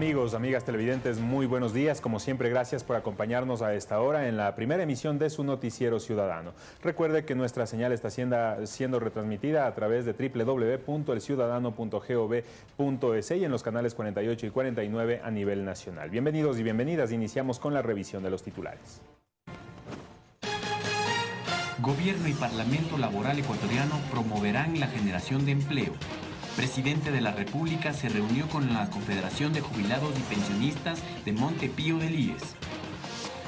Amigos, amigas televidentes, muy buenos días. Como siempre, gracias por acompañarnos a esta hora en la primera emisión de su noticiero ciudadano. Recuerde que nuestra señal está siendo, retransmitida a través de www.elciudadano.gov.es y en los canales 48 y 49 a nivel nacional. Bienvenidos y bienvenidas. Iniciamos con la revisión de los titulares. Gobierno y Parlamento Laboral Ecuatoriano promoverán la generación de empleo presidente de la República se reunió con la Confederación de Jubilados y Pensionistas de Montepío del IES.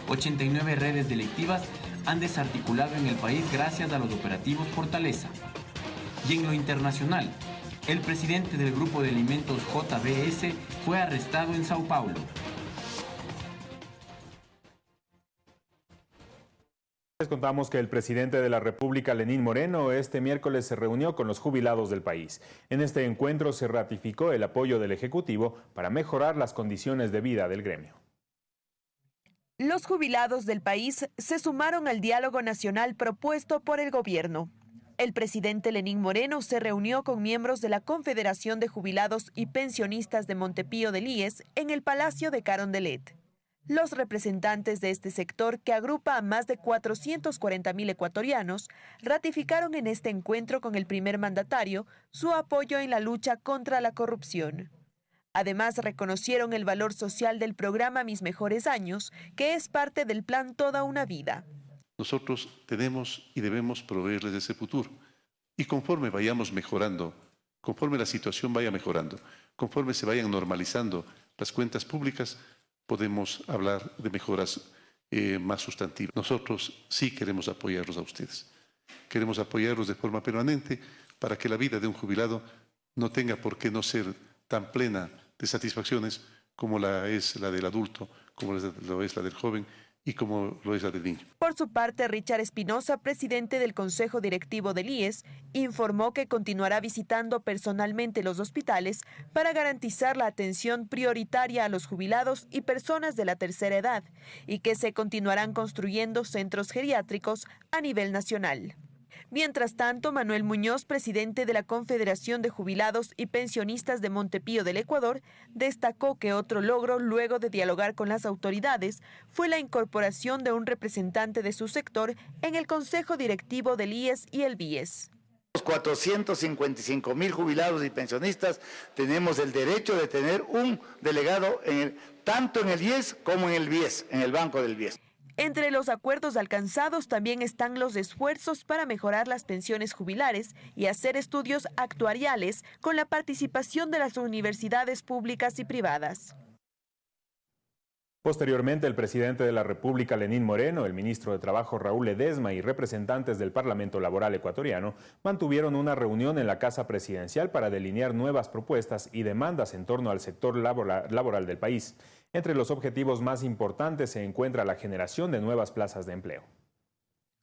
89 redes delictivas han desarticulado en el país gracias a los operativos Fortaleza. Y en lo internacional, el presidente del Grupo de Alimentos JBS fue arrestado en Sao Paulo. Les contamos que el presidente de la República, Lenín Moreno, este miércoles se reunió con los jubilados del país. En este encuentro se ratificó el apoyo del Ejecutivo para mejorar las condiciones de vida del gremio. Los jubilados del país se sumaron al diálogo nacional propuesto por el gobierno. El presidente Lenín Moreno se reunió con miembros de la Confederación de Jubilados y Pensionistas de Montepío del IES en el Palacio de Carondelet. Los representantes de este sector, que agrupa a más de 440 mil ecuatorianos, ratificaron en este encuentro con el primer mandatario su apoyo en la lucha contra la corrupción. Además, reconocieron el valor social del programa Mis Mejores Años, que es parte del plan Toda una Vida. Nosotros tenemos y debemos proveerles ese futuro. Y conforme vayamos mejorando, conforme la situación vaya mejorando, conforme se vayan normalizando las cuentas públicas, podemos hablar de mejoras eh, más sustantivas. Nosotros sí queremos apoyarlos a ustedes. Queremos apoyarlos de forma permanente para que la vida de un jubilado no tenga por qué no ser tan plena de satisfacciones como la es la del adulto, como lo es la del joven y como lo es. Por su parte, Richard Espinosa, presidente del Consejo Directivo del IES, informó que continuará visitando personalmente los hospitales para garantizar la atención prioritaria a los jubilados y personas de la tercera edad y que se continuarán construyendo centros geriátricos a nivel nacional. Mientras tanto, Manuel Muñoz, presidente de la Confederación de Jubilados y Pensionistas de Montepío del Ecuador, destacó que otro logro, luego de dialogar con las autoridades, fue la incorporación de un representante de su sector en el Consejo Directivo del IES y el BIES. Los 455 mil jubilados y pensionistas tenemos el derecho de tener un delegado tanto en el IES como en el BIES, en el Banco del BIES. Entre los acuerdos alcanzados también están los esfuerzos para mejorar las pensiones jubilares y hacer estudios actuariales con la participación de las universidades públicas y privadas. Posteriormente, el presidente de la República, Lenín Moreno, el ministro de Trabajo, Raúl Ledesma, y representantes del Parlamento Laboral Ecuatoriano mantuvieron una reunión en la Casa Presidencial para delinear nuevas propuestas y demandas en torno al sector laboral del país. Entre los objetivos más importantes se encuentra la generación de nuevas plazas de empleo.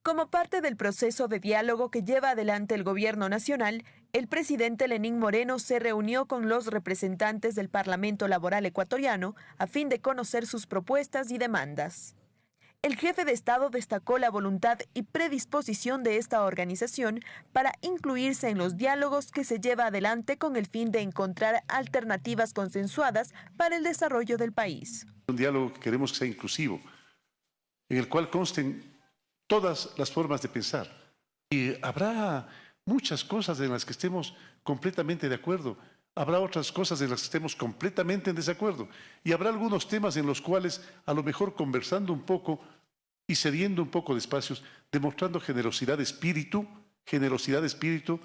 Como parte del proceso de diálogo que lleva adelante el gobierno nacional, el presidente Lenín Moreno se reunió con los representantes del Parlamento Laboral Ecuatoriano a fin de conocer sus propuestas y demandas. El jefe de Estado destacó la voluntad y predisposición de esta organización para incluirse en los diálogos que se lleva adelante con el fin de encontrar alternativas consensuadas para el desarrollo del país. Un diálogo que queremos que sea inclusivo, en el cual consten todas las formas de pensar. Y habrá muchas cosas en las que estemos completamente de acuerdo, habrá otras cosas en las que estemos completamente en desacuerdo y habrá algunos temas en los cuales a lo mejor conversando un poco y cediendo un poco de espacios, demostrando generosidad de espíritu, generosidad de espíritu,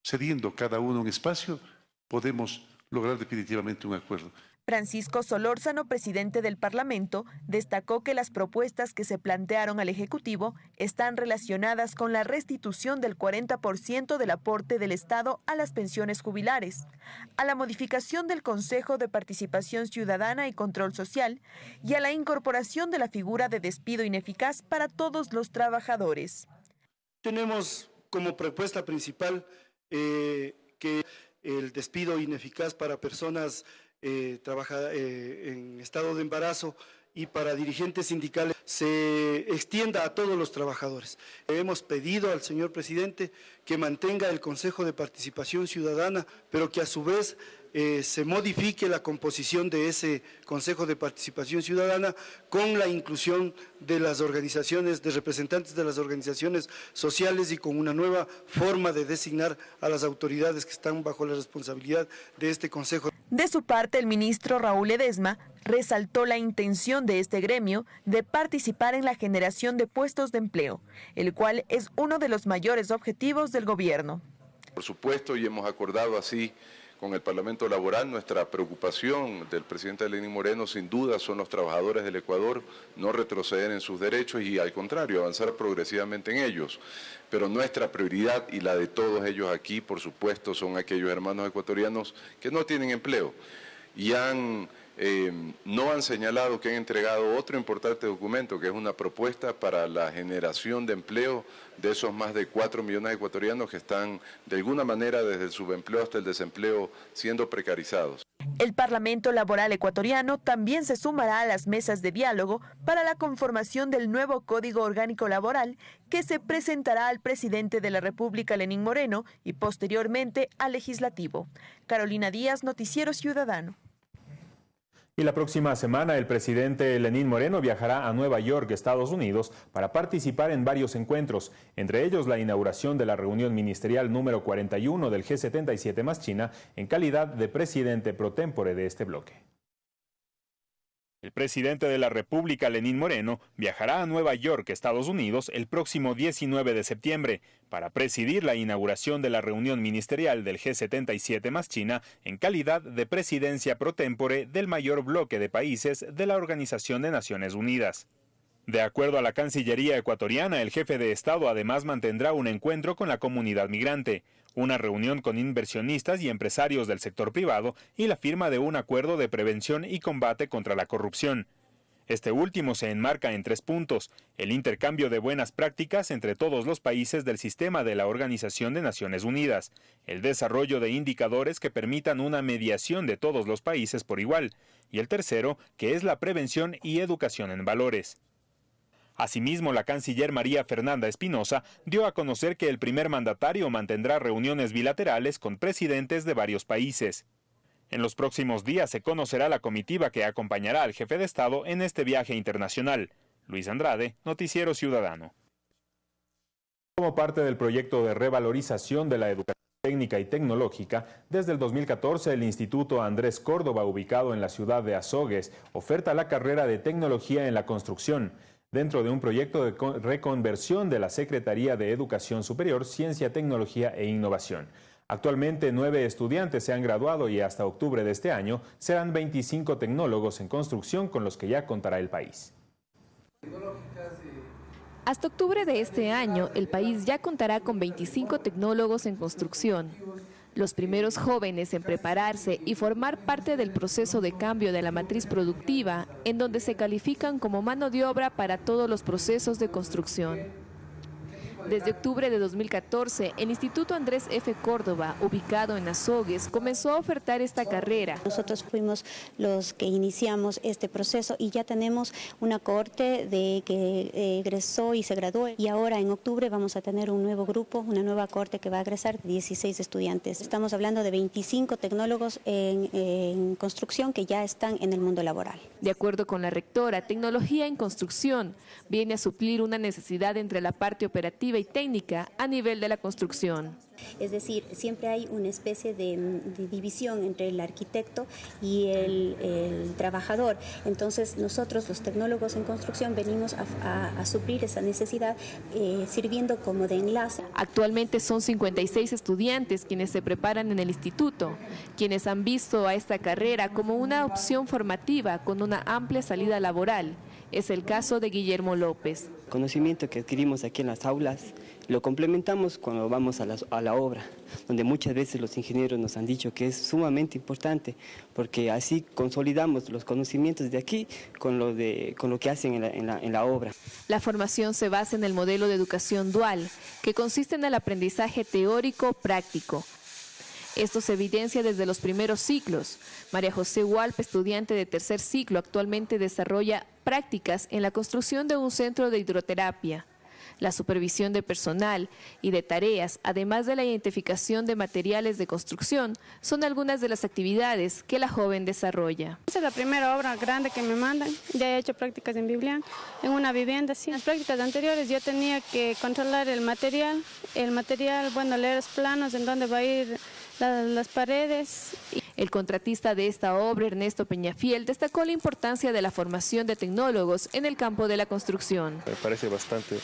cediendo cada uno un espacio, podemos lograr definitivamente un acuerdo. Francisco Solórzano, presidente del Parlamento, destacó que las propuestas que se plantearon al Ejecutivo están relacionadas con la restitución del 40% del aporte del Estado a las pensiones jubilares, a la modificación del Consejo de Participación Ciudadana y Control Social y a la incorporación de la figura de despido ineficaz para todos los trabajadores. Tenemos como propuesta principal eh, que el despido ineficaz para personas eh, eh, en estado de embarazo y para dirigentes sindicales se extienda a todos los trabajadores. Hemos pedido al señor presidente que mantenga el Consejo de Participación Ciudadana, pero que a su vez eh, se modifique la composición de ese Consejo de Participación Ciudadana con la inclusión de las organizaciones, de representantes de las organizaciones sociales y con una nueva forma de designar a las autoridades que están bajo la responsabilidad de este Consejo. De su parte, el ministro Raúl Edesma resaltó la intención de este gremio de participar en la generación de puestos de empleo, el cual es uno de los mayores objetivos del gobierno. Por supuesto, y hemos acordado así con el Parlamento Laboral, nuestra preocupación del presidente Lenín Moreno sin duda son los trabajadores del Ecuador, no retroceder en sus derechos y al contrario, avanzar progresivamente en ellos. Pero nuestra prioridad y la de todos ellos aquí, por supuesto, son aquellos hermanos ecuatorianos que no tienen empleo y han eh, no han señalado que han entregado otro importante documento, que es una propuesta para la generación de empleo de esos más de 4 millones de ecuatorianos que están de alguna manera desde el subempleo hasta el desempleo siendo precarizados. El Parlamento Laboral Ecuatoriano también se sumará a las mesas de diálogo para la conformación del nuevo Código Orgánico Laboral que se presentará al presidente de la República, Lenín Moreno, y posteriormente al legislativo. Carolina Díaz, Noticiero Ciudadano. Y la próxima semana el presidente Lenín Moreno viajará a Nueva York, Estados Unidos, para participar en varios encuentros, entre ellos la inauguración de la reunión ministerial número 41 del G77 más China en calidad de presidente pro tempore de este bloque. El presidente de la República, Lenín Moreno, viajará a Nueva York, Estados Unidos, el próximo 19 de septiembre para presidir la inauguración de la reunión ministerial del G77 más China en calidad de presidencia pro tempore del mayor bloque de países de la Organización de Naciones Unidas. De acuerdo a la Cancillería ecuatoriana, el jefe de Estado además mantendrá un encuentro con la comunidad migrante, una reunión con inversionistas y empresarios del sector privado y la firma de un acuerdo de prevención y combate contra la corrupción. Este último se enmarca en tres puntos, el intercambio de buenas prácticas entre todos los países del sistema de la Organización de Naciones Unidas, el desarrollo de indicadores que permitan una mediación de todos los países por igual, y el tercero, que es la prevención y educación en valores. Asimismo, la canciller María Fernanda Espinosa dio a conocer que el primer mandatario mantendrá reuniones bilaterales con presidentes de varios países. En los próximos días se conocerá la comitiva que acompañará al jefe de Estado en este viaje internacional. Luis Andrade, Noticiero Ciudadano. Como parte del proyecto de revalorización de la educación técnica y tecnológica, desde el 2014 el Instituto Andrés Córdoba, ubicado en la ciudad de Azogues, oferta la carrera de Tecnología en la Construcción dentro de un proyecto de reconversión de la Secretaría de Educación Superior, Ciencia, Tecnología e Innovación. Actualmente nueve estudiantes se han graduado y hasta octubre de este año serán 25 tecnólogos en construcción con los que ya contará el país. Hasta octubre de este año, el país ya contará con 25 tecnólogos en construcción los primeros jóvenes en prepararse y formar parte del proceso de cambio de la matriz productiva, en donde se califican como mano de obra para todos los procesos de construcción. Desde octubre de 2014, el Instituto Andrés F. Córdoba, ubicado en Azogues, comenzó a ofertar esta carrera. Nosotros fuimos los que iniciamos este proceso y ya tenemos una cohorte de que egresó y se graduó y ahora en octubre vamos a tener un nuevo grupo, una nueva cohorte que va a egresar 16 estudiantes. Estamos hablando de 25 tecnólogos en, en construcción que ya están en el mundo laboral. De acuerdo con la rectora, tecnología en construcción viene a suplir una necesidad entre la parte operativa y técnica a nivel de la construcción. Es decir, siempre hay una especie de, división entre el arquitecto y el, trabajador. Entonces nosotros los tecnólogos en construcción venimos a, suplir esa necesidad eh, sirviendo como de enlace. Actualmente son 56 estudiantes quienes se preparan en el instituto, quienes han visto a esta carrera como una opción formativa con una amplia salida laboral. Es el caso de Guillermo López. Conocimiento que adquirimos aquí en las aulas lo complementamos cuando vamos a la, obra, donde muchas veces los ingenieros nos han dicho que es sumamente importante, porque así consolidamos los conocimientos de aquí con lo, de, con lo que hacen en la, en la obra. La formación se basa en el modelo de educación dual, que consiste en el aprendizaje teórico-práctico, esto se evidencia desde los primeros ciclos. María José Hualp, estudiante de tercer ciclo, actualmente desarrolla prácticas en la construcción de un centro de hidroterapia. La supervisión de personal y de tareas, además de la identificación de materiales de construcción, son algunas de las actividades que la joven desarrolla. Esa es la primera obra grande que me mandan. Ya he hecho prácticas en Biblián, en una vivienda. Sí. En las prácticas anteriores yo tenía que controlar el material, el material, bueno, leer los planos en dónde va a ir las paredes. El contratista de esta obra, Ernesto Peñafiel, destacó la importancia de la formación de tecnólogos en el campo de la construcción. Me parece bastante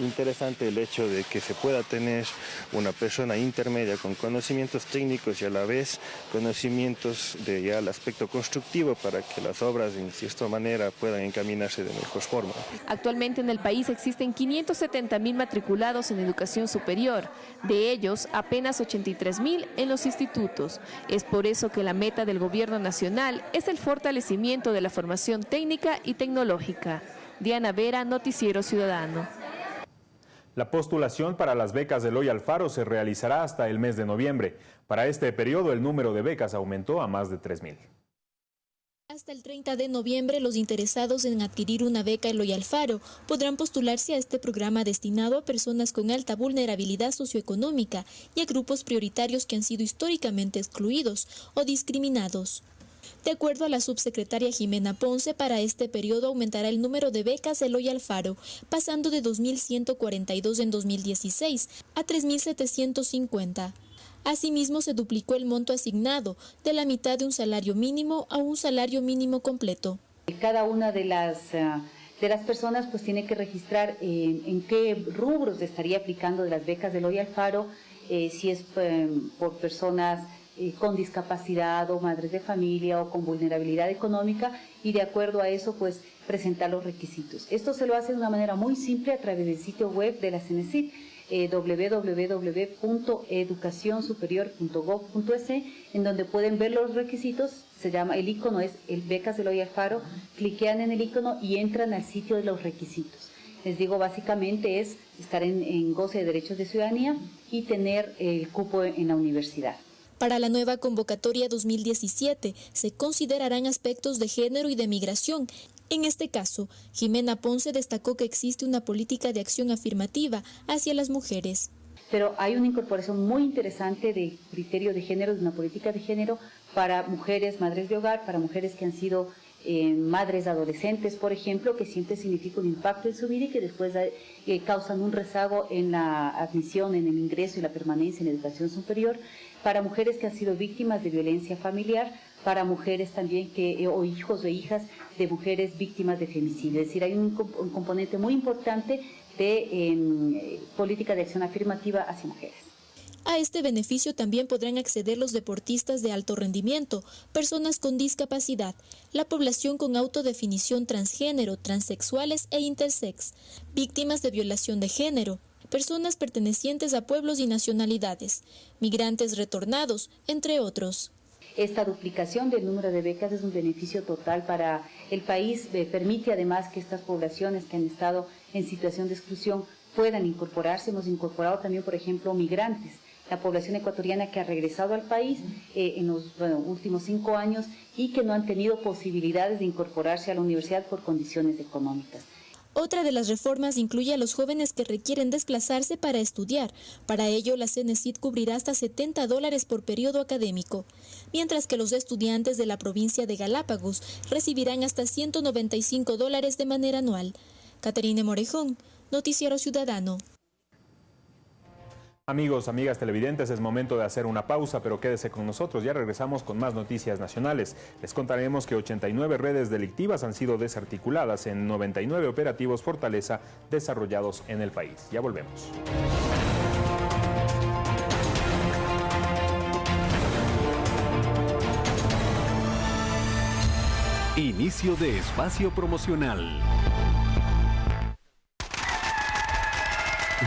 interesante el hecho de que se pueda tener una persona intermedia con conocimientos técnicos y a la vez conocimientos de ya el aspecto constructivo para que las obras en cierta manera puedan encaminarse de mejor forma. Actualmente en el país existen 570 mil matriculados en educación superior, de ellos apenas 83 mil en los institutos. Es por eso que la meta del gobierno nacional es el fortalecimiento de la formación técnica y tecnológica. Diana Vera, Noticiero Ciudadano. La postulación para las becas de Loy Alfaro se realizará hasta el mes de noviembre. Para este periodo el número de becas aumentó a más de 3.000. Hasta el 30 de noviembre, los interesados en adquirir una beca Eloy Alfaro podrán postularse a este programa destinado a personas con alta vulnerabilidad socioeconómica y a grupos prioritarios que han sido históricamente excluidos o discriminados. De acuerdo a la subsecretaria Jimena Ponce, para este periodo aumentará el número de becas Eloy Alfaro, pasando de 2.142 en 2016 a 3.750. Asimismo, se duplicó el monto asignado de la mitad de un salario mínimo a un salario mínimo completo. Cada una de las, eh, de las personas pues tiene que registrar en qué rubros estaría aplicando de las becas de Eloy Alfaro, eh, si es eh, por personas con discapacidad o madres de familia o con vulnerabilidad económica y de acuerdo a eso pues presentar los requisitos. Esto se lo hace de una manera muy simple a través del sitio web de la CNCIT eh, www.educacionsuperior.gov.es en donde pueden ver los requisitos, se llama, el icono es el becas de Loy Alfaro, cliquean en el icono y entran al sitio de los requisitos. Les digo, básicamente es estar en, en goce de derechos de ciudadanía y tener el cupo en la universidad. Para la nueva convocatoria 2017 se considerarán aspectos de género y de migración. En este caso, Jimena Ponce destacó que existe una política de acción afirmativa hacia las mujeres. Pero hay una incorporación muy interesante de criterio de género, de una política de género para mujeres, madres de hogar, para mujeres que han sido eh, madres adolescentes, por ejemplo, que siempre significa un impacto en su vida y que después eh, causan un rezago en la admisión, en el ingreso y la permanencia en la educación superior para mujeres que han sido víctimas de violencia familiar, para mujeres también que, eh, o hijos o hijas de mujeres víctimas de femicidio. Es decir, hay un, componente muy importante de em, política de acción afirmativa hacia mujeres. A este beneficio también podrán acceder los deportistas de alto rendimiento, personas con discapacidad, la población con autodefinición transgénero, transexuales e intersex, víctimas de violación de género, personas pertenecientes a pueblos y nacionalidades, migrantes retornados, entre otros. Esta duplicación del número de becas es un beneficio total para el país, eh, permite además que estas poblaciones que han estado en situación de exclusión puedan incorporarse. Hemos incorporado también, por ejemplo, migrantes, la población ecuatoriana que ha regresado al país eh, en los últimos cinco años y que no han tenido posibilidades de incorporarse a la universidad por condiciones económicas. Otra de las reformas incluye a los jóvenes que requieren desplazarse para estudiar. Para ello, la CNCID cubrirá hasta 70 dólares por periodo académico, mientras que los estudiantes de la provincia de Galápagos recibirán hasta 195 dólares de manera anual. Caterine Morejón, Noticiero Ciudadano. Amigos, amigas televidentes, es momento de hacer una pausa, pero quédese con nosotros. Ya regresamos con más noticias nacionales. Les contaremos que 89 redes delictivas han sido desarticuladas en 99 operativos Fortaleza desarrollados en el país. Ya volvemos. Inicio de espacio promocional.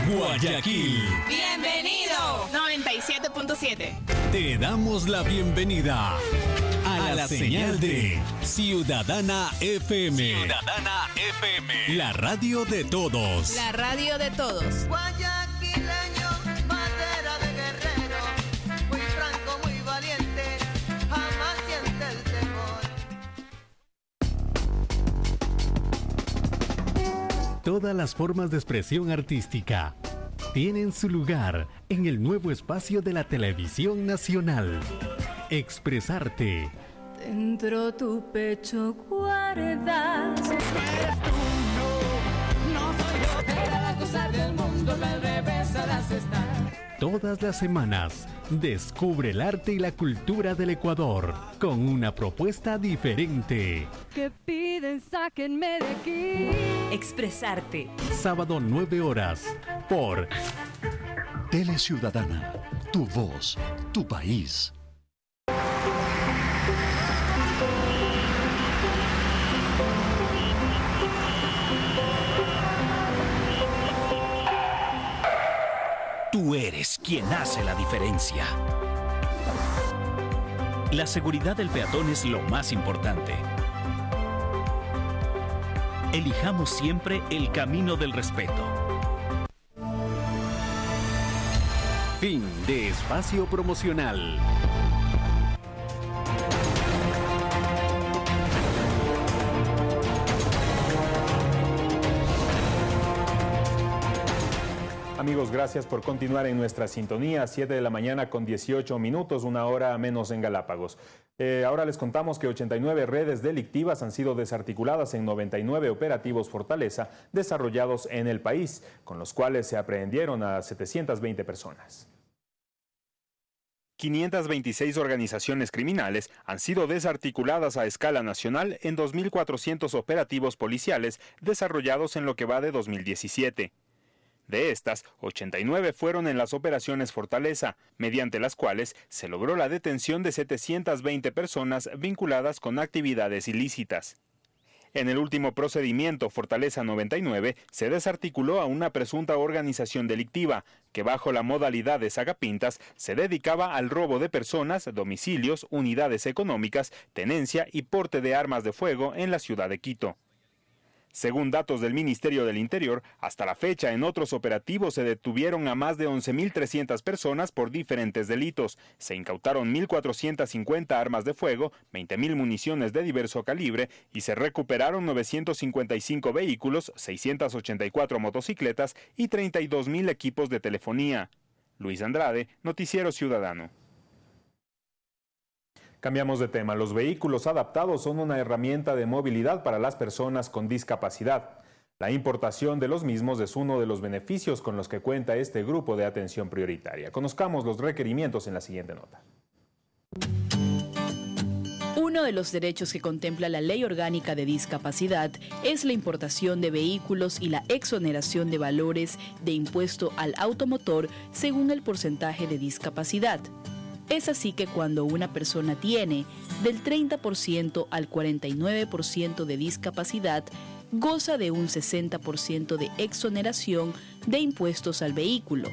Guayaquil. Bienvenido. 97.7. Te damos la bienvenida a, la, señal, de Ciudadana FM. Ciudadana FM. La radio de todos. La radio de todos. Todas las formas de expresión artística tienen su lugar en el nuevo espacio de la televisión nacional. Expresarte. Dentro tu pecho guardas. del mundo, Todas las semanas, descubre el arte y la cultura del Ecuador con una propuesta diferente. Que piden, sáquenme de aquí. Expresarte. Sábado 9 horas por Tele Ciudadana, tu voz, tu país. Tú eres quien hace la diferencia. La seguridad del peatón es lo más importante. Elijamos siempre el camino del respeto. Fin de espacio promocional. Amigos, gracias por continuar en nuestra sintonía. 7 de la mañana con 18 minutos, una hora menos en Galápagos. Eh, ahora les contamos que 89 redes delictivas han sido desarticuladas en 99 operativos Fortaleza desarrollados en el país, con los cuales se aprehendieron a 720 personas. 526 organizaciones criminales han sido desarticuladas a escala nacional en 2.400 operativos policiales desarrollados en lo que va de 2017. De estas, 89 fueron en las operaciones Fortaleza, mediante las cuales se logró la detención de 720 personas vinculadas con actividades ilícitas. En el último procedimiento, Fortaleza 99, se desarticuló a una presunta organización delictiva que bajo la modalidad de sagapintas se dedicaba al robo de personas, domicilios, unidades económicas, tenencia y porte de armas de fuego en la ciudad de Quito. Según datos del Ministerio del Interior, hasta la fecha en otros operativos se detuvieron a más de 11.300 personas por diferentes delitos. Se incautaron 1.450 armas de fuego, 20.000 municiones de diverso calibre y se recuperaron 955 vehículos, 684 motocicletas y 32.000 equipos de telefonía. Luis Andrade, Noticiero Ciudadano. Cambiamos de tema. Los vehículos adaptados son una herramienta de movilidad para las personas con discapacidad. La importación de los mismos es uno de los beneficios con los que cuenta este grupo de atención prioritaria. Conozcamos los requerimientos en la siguiente nota. Uno de los derechos que contempla la Ley Orgánica de Discapacidad es la importación de vehículos y la exoneración de valores de impuesto al automotor según el porcentaje de discapacidad. Es así que cuando una persona tiene del 30% al 49% de discapacidad, goza de un 60% de exoneración de impuestos al vehículo.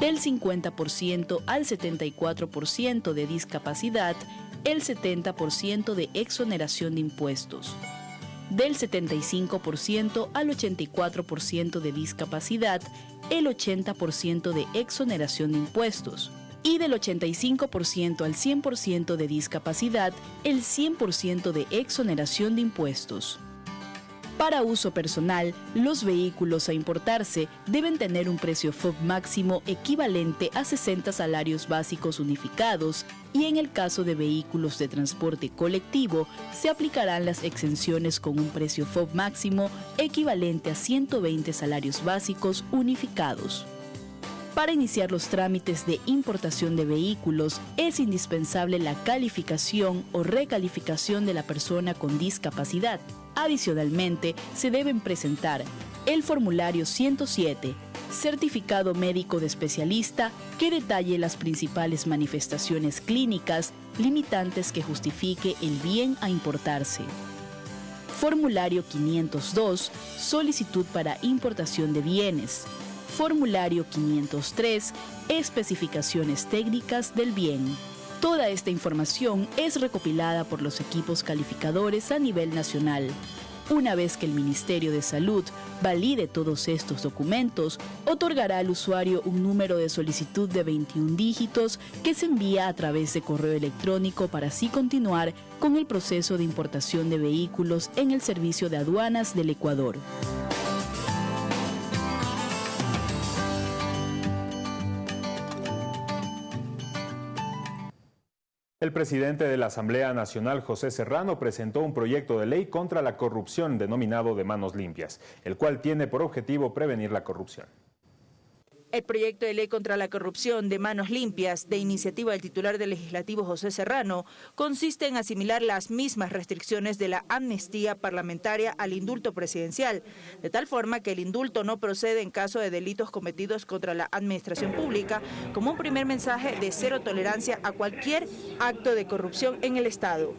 Del 50% al 74% de discapacidad, el 70% de exoneración de impuestos. Del 75% al 84% de discapacidad, el 80% de exoneración de impuestos y del 85% al 100% de discapacidad, el 100% de exoneración de impuestos. Para uso personal, los vehículos a importarse deben tener un precio FOB máximo equivalente a 60 salarios básicos unificados y en el caso de vehículos de transporte colectivo se aplicarán las exenciones con un precio FOB máximo equivalente a 120 salarios básicos unificados. Para iniciar los trámites de importación de vehículos es indispensable la calificación o recalificación de la persona con discapacidad. Adicionalmente, se deben presentar el formulario 107, certificado médico de especialista que detalle las principales manifestaciones clínicas limitantes que justifique el bien a importarse. Formulario 502, solicitud para importación de bienes. Formulario 503, especificaciones técnicas del bien. Toda esta información es recopilada por los equipos calificadores a nivel nacional. Una vez que el Ministerio de Salud valide todos estos documentos, otorgará al usuario un número de solicitud de 21 dígitos que se envía a través de correo electrónico para así continuar con el proceso de importación de vehículos en el Servicio de Aduanas del Ecuador. El presidente de la Asamblea Nacional, José Serrano, presentó un proyecto de ley contra la corrupción denominado de manos limpias, el cual tiene por objetivo prevenir la corrupción. El proyecto de ley contra la corrupción de manos limpias, de iniciativa del titular del legislativo José Serrano, consiste en asimilar las mismas restricciones de la amnistía parlamentaria al indulto presidencial, de tal forma que el indulto no procede en caso de delitos cometidos contra la administración pública, como un primer mensaje de cero tolerancia a cualquier acto de corrupción en el Estado.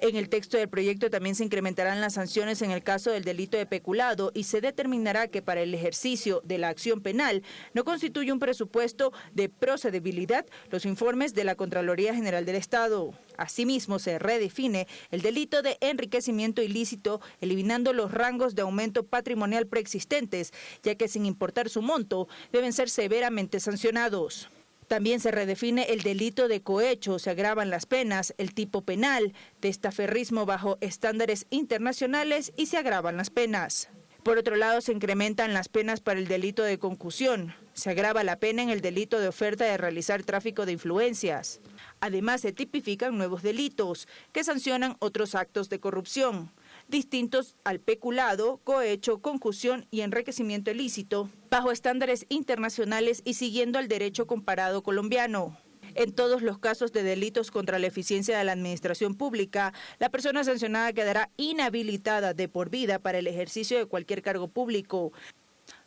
En el texto del proyecto también se incrementarán las sanciones en el caso del delito de peculado y se determinará que para el ejercicio de la acción penal no constituye un presupuesto de procedibilidad los informes de la Contraloría General del Estado. Asimismo, se redefine el delito de enriquecimiento ilícito, eliminando los rangos de aumento patrimonial preexistentes, ya que sin importar su monto, deben ser severamente sancionados. También se redefine el delito de cohecho, se agravan las penas, el tipo penal, testaferrismo bajo estándares internacionales y se agravan las penas. Por otro lado, se incrementan las penas para el delito de concusión. Se agrava la pena en el delito de oferta de realizar tráfico de influencias. Además, se tipifican nuevos delitos que sancionan otros actos de corrupción distintos al peculado, cohecho, concusión y enriquecimiento ilícito, bajo estándares internacionales y siguiendo el derecho comparado colombiano. En todos los casos de delitos contra la eficiencia de la administración pública, la persona sancionada quedará inhabilitada de por vida para el ejercicio de cualquier cargo público.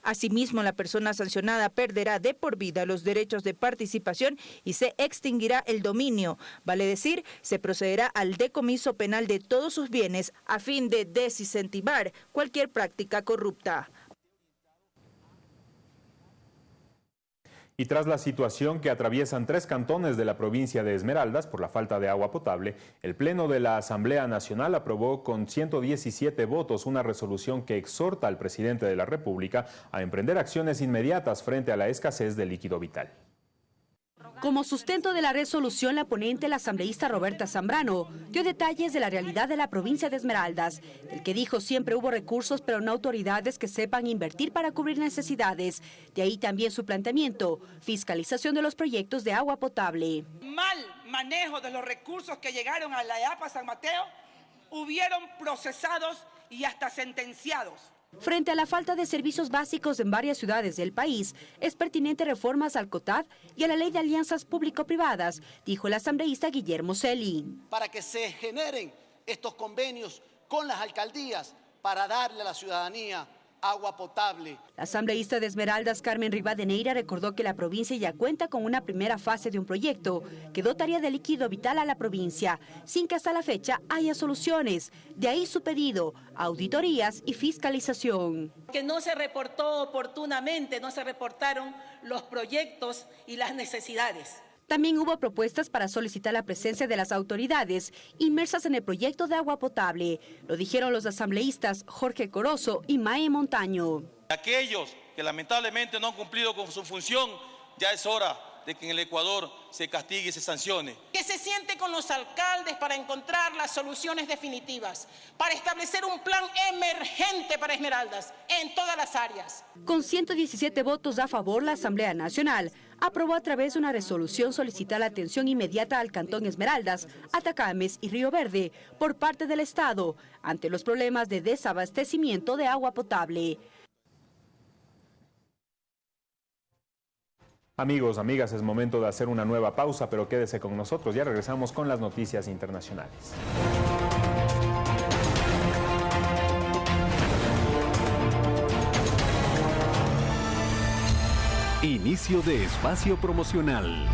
Asimismo, la persona sancionada perderá de por vida los derechos de participación y se extinguirá el dominio. Vale decir, se procederá al decomiso penal de todos sus bienes a fin de desincentivar cualquier práctica corrupta. Y tras la situación que atraviesan tres cantones de la provincia de Esmeraldas por la falta de agua potable, el Pleno de la Asamblea Nacional aprobó con 117 votos una resolución que exhorta al presidente de la República a emprender acciones inmediatas frente a la escasez de líquido vital. Como sustento de la resolución, la ponente, la asambleísta Roberta Zambrano, dio detalles de la realidad de la provincia de Esmeraldas, el que dijo siempre hubo recursos, pero no autoridades que sepan invertir para cubrir necesidades. De ahí también su planteamiento, fiscalización de los proyectos de agua potable. Mal manejo de los recursos que llegaron a la EAPA San Mateo, hubieron procesados y hasta sentenciados. Frente a la falta de servicios básicos en varias ciudades del país, es pertinente reformas al COTAD y a la ley de alianzas público-privadas, dijo el asambleísta Guillermo Celi. Para que se generen estos convenios con las alcaldías para darle a la ciudadanía agua potable. La asambleísta de Esmeraldas, Carmen Rivadeneira, recordó que la provincia ya cuenta con una primera fase de un proyecto que dotaría de líquido vital a la provincia, sin que hasta la fecha haya soluciones. De ahí su pedido, auditorías y fiscalización. Que no se reportó oportunamente, no se reportaron los proyectos y las necesidades. También hubo propuestas para solicitar la presencia de las autoridades inmersas en el proyecto de agua potable. Lo dijeron los asambleístas Jorge Corozo y Mae Montaño. Aquellos que lamentablemente no han cumplido con su función, ya es hora de que en el Ecuador se castigue y se sancione. Que se siente con los alcaldes para encontrar las soluciones definitivas, para establecer un plan emergente para Esmeraldas en todas las áreas. Con 117 votos a favor, la Asamblea Nacional aprobó a través de una resolución solicitar la atención inmediata al Cantón Esmeraldas, Atacames y Río Verde por parte del Estado ante los problemas de desabastecimiento de agua potable. Amigos, amigas, es momento de hacer una nueva pausa, pero quédese con nosotros. Ya regresamos con las noticias internacionales. Inicio de espacio promocional.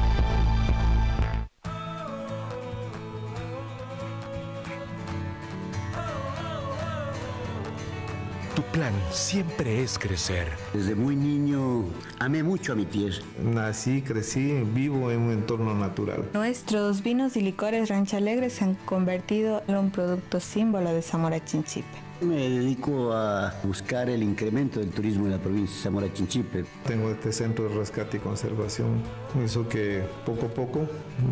Tu plan siempre es crecer. Desde muy niño amé mucho a mi tierra. Nací, crecí, vivo en un entorno natural. Nuestros vinos y licores Rancho Alegre se han convertido en un producto símbolo de Zamora Chinchipe. Me dedico a buscar el incremento del turismo en la provincia de Zamora Chinchipe. Tengo este centro de rescate y conservación. Eso que poco a poco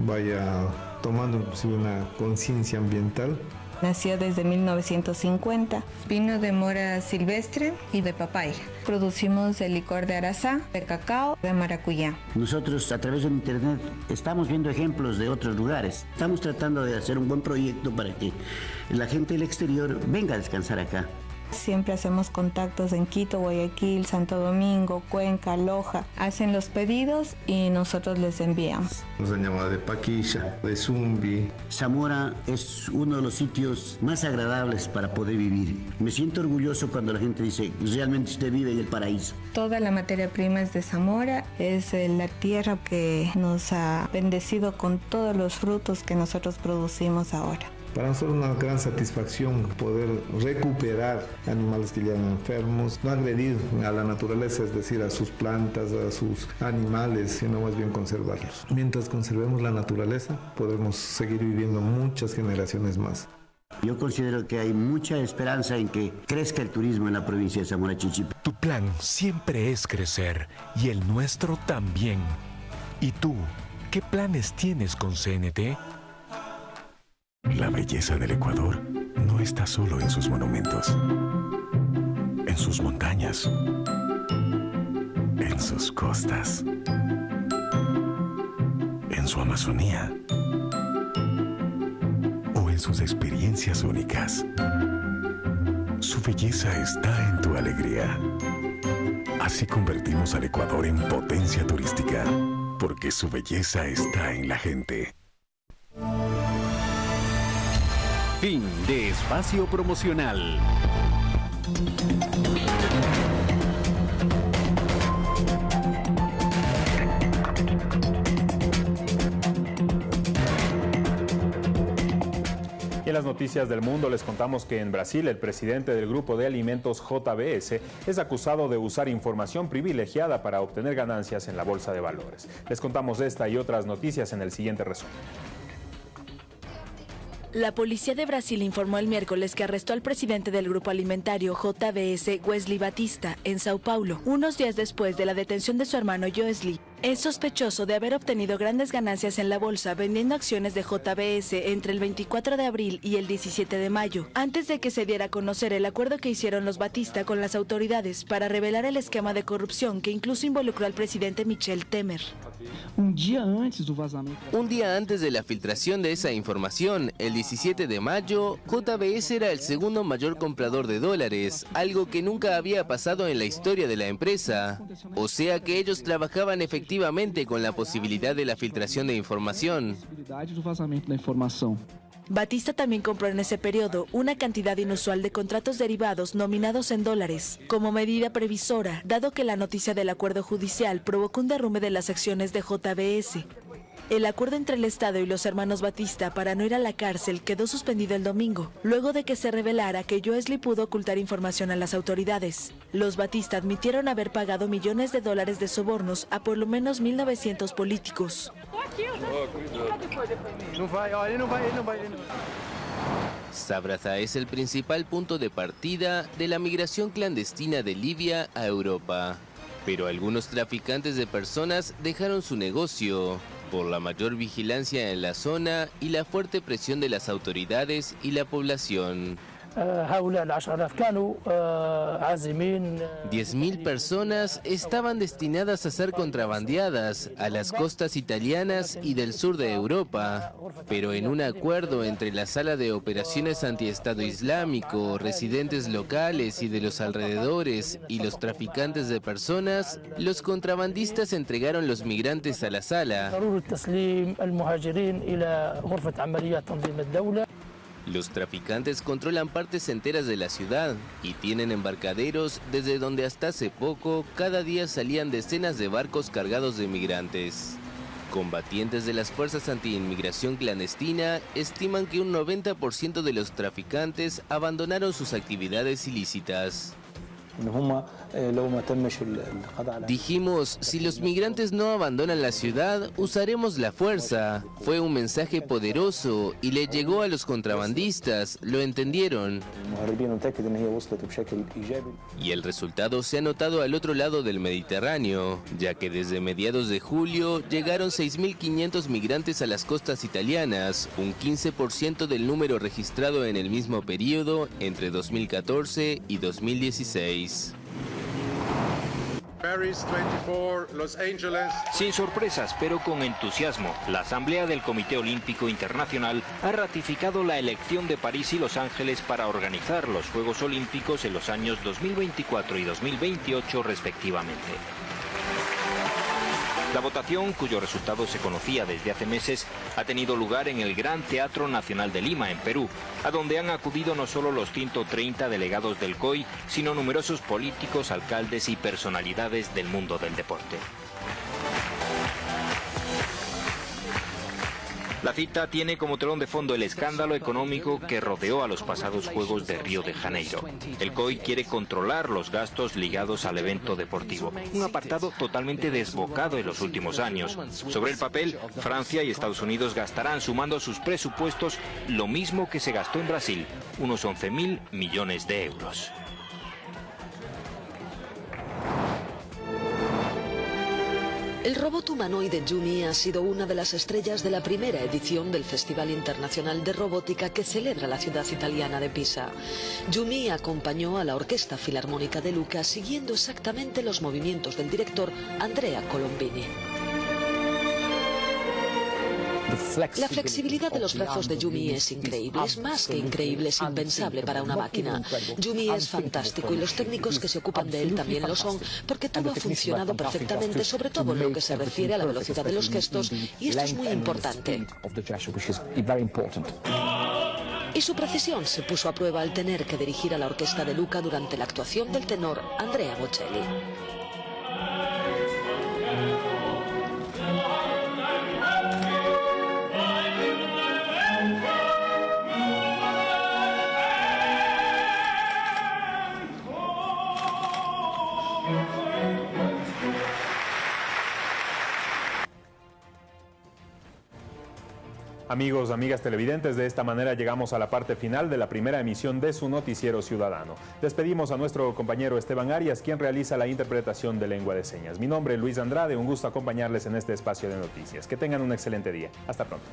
vaya tomando inclusive una conciencia ambiental Nació desde 1950. Vino de mora silvestre y de papaya. Producimos el licor de arazá, de cacao, de maracuyá. Nosotros a través de internet estamos viendo ejemplos de otros lugares. Estamos tratando de hacer un buen proyecto para que la gente del exterior venga a descansar acá. Siempre hacemos contactos en Quito, Guayaquil, Santo Domingo, Cuenca, Loja. Hacen los pedidos y nosotros les enviamos. Nos han llamado de Paquilla, de Zumbi. Zamora es uno de los sitios más agradables para poder vivir. Me siento orgulloso cuando la gente dice, realmente usted vive en el paraíso. Toda la materia prima es de Zamora, es eh, la tierra que nos ha bendecido con todos los frutos que nosotros producimos ahora. Para nosotros una gran satisfacción poder recuperar animales que ya eran enfermos, no agredir a la naturaleza, es decir, a sus plantas, a sus animales, sino más bien conservarlos. Mientras conservemos la naturaleza, podremos seguir viviendo muchas generaciones más. Yo considero que hay mucha esperanza en que crezca el turismo en la provincia de Zamora Chichipe. Tu plan siempre es crecer y el nuestro también. ¿Y tú, qué planes tienes con CNT? La belleza del Ecuador no está solo en sus monumentos, en sus montañas, en sus costas, en su Amazonía o en sus experiencias únicas. Su belleza está en tu alegría. Así convertimos al Ecuador en potencia turística, porque su belleza está en la gente. Fin de espacio promocional. En las noticias del mundo les contamos que en Brasil el presidente del grupo de alimentos JBS es acusado de usar información privilegiada para obtener ganancias en la bolsa de valores. Les contamos esta y otras noticias en el siguiente resumen. La policía de Brasil informó el miércoles que arrestó al presidente del grupo alimentario JBS, Wesley Batista, en Sao Paulo, unos días después de la detención de su hermano Joesley. Es sospechoso de haber obtenido grandes ganancias en la bolsa vendiendo acciones de JBS entre el 24 de abril y el 17 de mayo, antes de que se diera a conocer el acuerdo que hicieron los Batista con las autoridades para revelar el esquema de corrupción que incluso involucró al presidente Michel Temer. Un día antes de la filtración de esa información, el 17 de mayo, JBS era el segundo mayor comprador de dólares, algo que nunca había pasado en la historia de la empresa. O sea que ellos trabajaban efectivamente con la posibilidad de la filtración de información. Batista también compró en ese periodo una cantidad inusual de contratos derivados nominados en dólares, como medida previsora, dado que la noticia del acuerdo judicial provocó un derrumbe de las acciones de JBS. El acuerdo entre el Estado y los hermanos Batista para no ir a la cárcel quedó suspendido el domingo, luego de que se revelara que Joesley pudo ocultar información a las autoridades. Los Batista admitieron haber pagado millones de dólares de sobornos a por lo menos 1.900 políticos. Sabraza es el principal punto de partida de la migración clandestina de Libia a Europa. Pero algunos traficantes de personas dejaron su negocio por la mayor vigilancia en la zona y la fuerte presión de las autoridades y la población. 10.000 personas estaban destinadas a ser contrabandeadas a las costas italianas y del sur de Europa, pero en un acuerdo entre la Sala de Operaciones Antiestado Islámico, residentes locales y de los alrededores y los traficantes de personas, los contrabandistas entregaron los migrantes a la sala. Los traficantes controlan partes enteras de la ciudad y tienen embarcaderos desde donde hasta hace poco cada día salían decenas de barcos cargados de migrantes. Combatientes de las fuerzas anti-inmigración clandestina estiman que un 90% de los traficantes abandonaron sus actividades ilícitas. Dijimos, si los migrantes no abandonan la ciudad, usaremos la fuerza. Fue un mensaje poderoso y le llegó a los contrabandistas, lo entendieron. Y el resultado se ha notado al otro lado del Mediterráneo, ya que desde mediados de julio llegaron 6.500 migrantes a las costas italianas, un 15% del número registrado en el mismo periodo entre 2014 y 2016. Sin sorpresas, pero con entusiasmo, la Asamblea del Comité Olímpico Internacional ha ratificado la elección de París y Los Ángeles para organizar los Juegos Olímpicos en los años 2024 y 2028 respectivamente. La votación, cuyo resultado se conocía desde hace meses, ha tenido lugar en el Gran Teatro Nacional de Lima, en Perú, a donde han acudido no solo los 130 delegados del COI, sino numerosos políticos, alcaldes y personalidades del mundo del deporte. La cita tiene como telón de fondo el escándalo económico que rodeó a los pasados Juegos de Río de Janeiro. El COI quiere controlar los gastos ligados al evento deportivo, un apartado totalmente desbocado en los últimos años. Sobre el papel, Francia y Estados Unidos gastarán, sumando sus presupuestos, lo mismo que se gastó en Brasil, unos 11.000 millones de euros. El robot humanoide Jumi ha sido una de las estrellas de la primera edición del Festival Internacional de Robótica que celebra la ciudad italiana de Pisa. Jumi acompañó a la Orquesta Filarmónica de Luca siguiendo exactamente los movimientos del director Andrea Colombini. La flexibilidad de los brazos de Yumi es increíble, es más que increíble, es impensable para una máquina. Yumi es fantástico y los técnicos que se ocupan de él también lo son, porque todo ha funcionado perfectamente, sobre todo en lo que se refiere a la velocidad de los gestos, y esto es muy importante. Y su precisión se puso a prueba al tener que dirigir a la orquesta de Luca durante la actuación del tenor Andrea Bocelli. Amigos, amigas televidentes, de esta manera llegamos a la parte final de la primera emisión de su noticiero ciudadano. Despedimos a nuestro compañero Esteban Arias, quien realiza la interpretación de lengua de señas. Mi nombre es Luis Andrade, un gusto acompañarles en este espacio de noticias. Que tengan un excelente día. Hasta pronto.